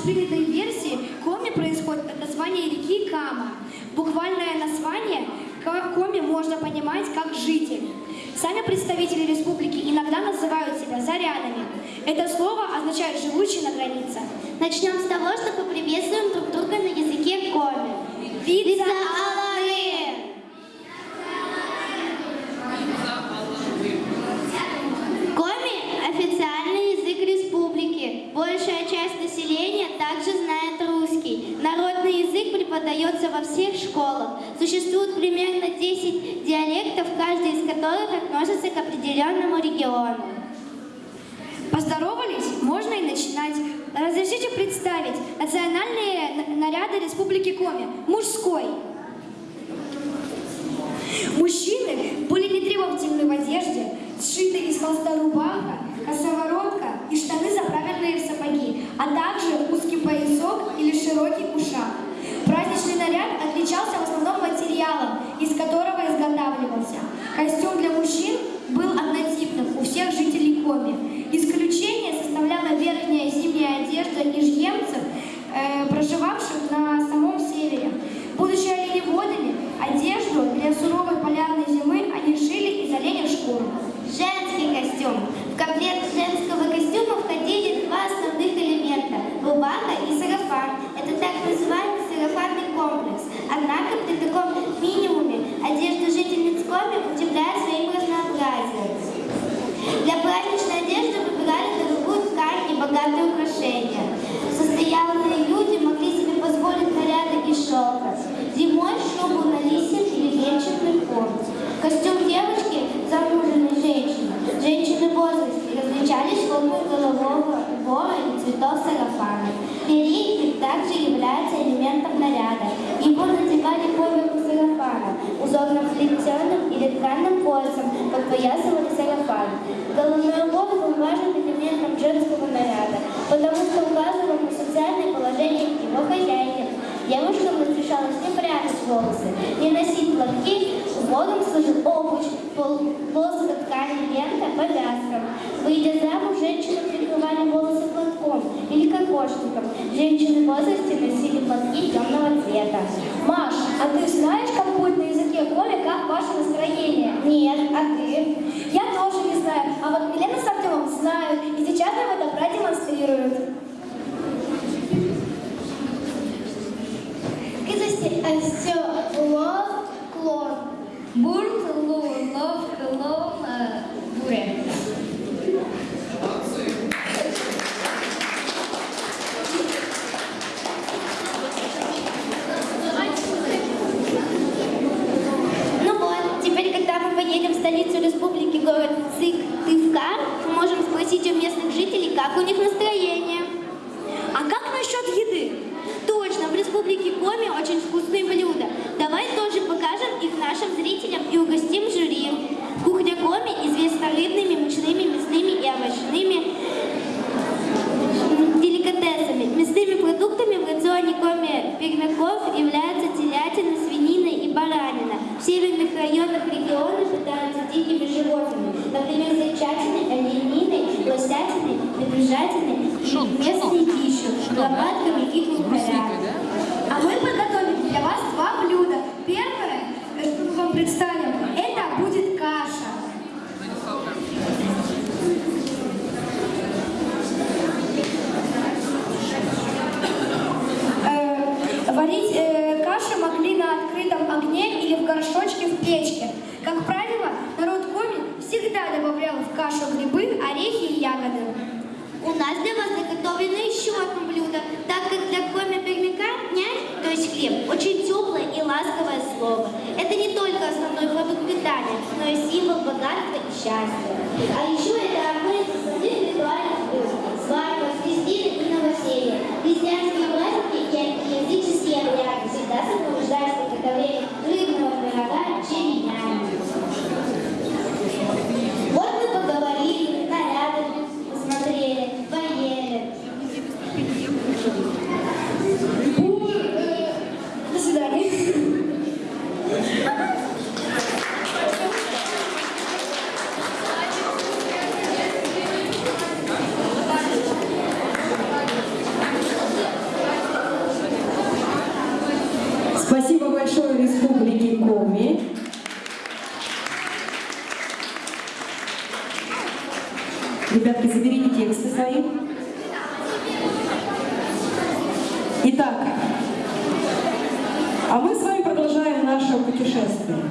общепринятой версии Коми происходит от названия реки Кама. Буквальное название Коми можно понимать как «житель». Сами представители республики иногда называют себя зарянами. Это слово означает «живущий на границе». Начнем с того, что поприветствуем друг друга на языке коми. Вица Аллахи! Коми – официальный язык республики. Большая часть населения также знает русский. Народный язык преподается во всех школах. Существует примерно 10 диалектов, каждый из которых относится к определенному региону. Поздоровались? Можно и начинать. Разрешите представить национальные наряды Республики Коми. Мужской. Мужчины были нетребовательны в одежде, сшитые из холста рубаха, косоворотка Костюм для мужчин был однотипным у всех жителей Коми. Исключение составляла верхняя зимняя одежда ижемцев, э, проживавших на самом севере. Различались формой голового убора и цветов сарафана. Передник также является элементом наряда. Его надевали поверху сарафана, узорным плетеным или тканым поясом подпоясывали сарафан. Головной убор был важным элементом женского наряда, потому что указывал на социальное положение его хозяйки. Девушкам разрешалось не прятать волосы, не носить платки, убором служил обуч, пол- полоска ткани, лента, повязка. Выйдя замуж, женщины прикрывали волосы платком или кокошником. Женщины в возрасте носили платки темного цвета. Маш, а ты знаешь, как будет на языке Коми, как ваше настроение? Нет, а ты? У местных жителей, как у них настроение. А как насчет еды? Точно, в республике Коми очень вкусные блюда. Давай тоже покажем их нашим зрителям и угостим жюри. Кухня Коми известна рыбными, мучными, мясными и овощными деликатесами. Мясными продуктами в рационе Коми пермяков являются телятина, свинина и баранина. В северных районах и местной дичью, лопатками и крупорями. А мы подготовили для вас два блюда. Первое, э, что мы вам представим, это будет каша. Э, Варить э, кашу могли на открытом огне или в горшочке в печке. Как правило, народ Коми всегда добавлял в кашу грибы, орехи и ягоды. Нас для вас заготовлено еще одно блюдо, так как для коми пермяка нянь, то есть хлеб, очень теплое и ласковое слово. Это не только основной продукт питания, но и символ богатства и счастья. А еще Спасибо большое Республике Коми. Ребятки, заберите тексты свои. Итак, а мы с вами продолжаем наше путешествие.